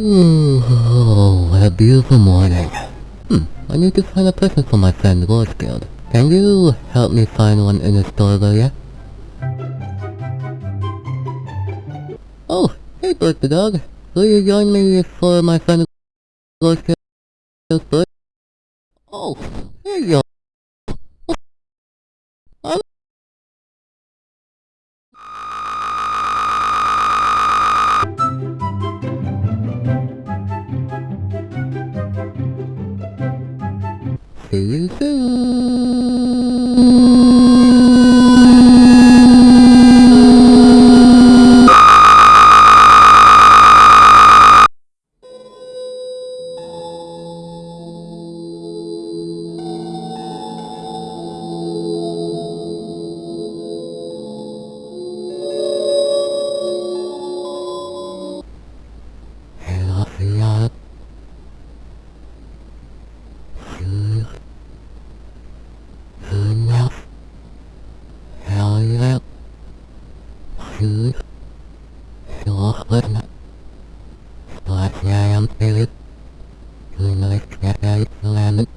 Oh, what a beautiful morning. Hmm, I need to find a present for my friend Rosefield. Can you help me find one in the store area? Oh, hey birthday dog. Will you join me for my friend Rosefield's birthday? Oh, there you go. See food. You're But I am Philip. You know it's that I planet.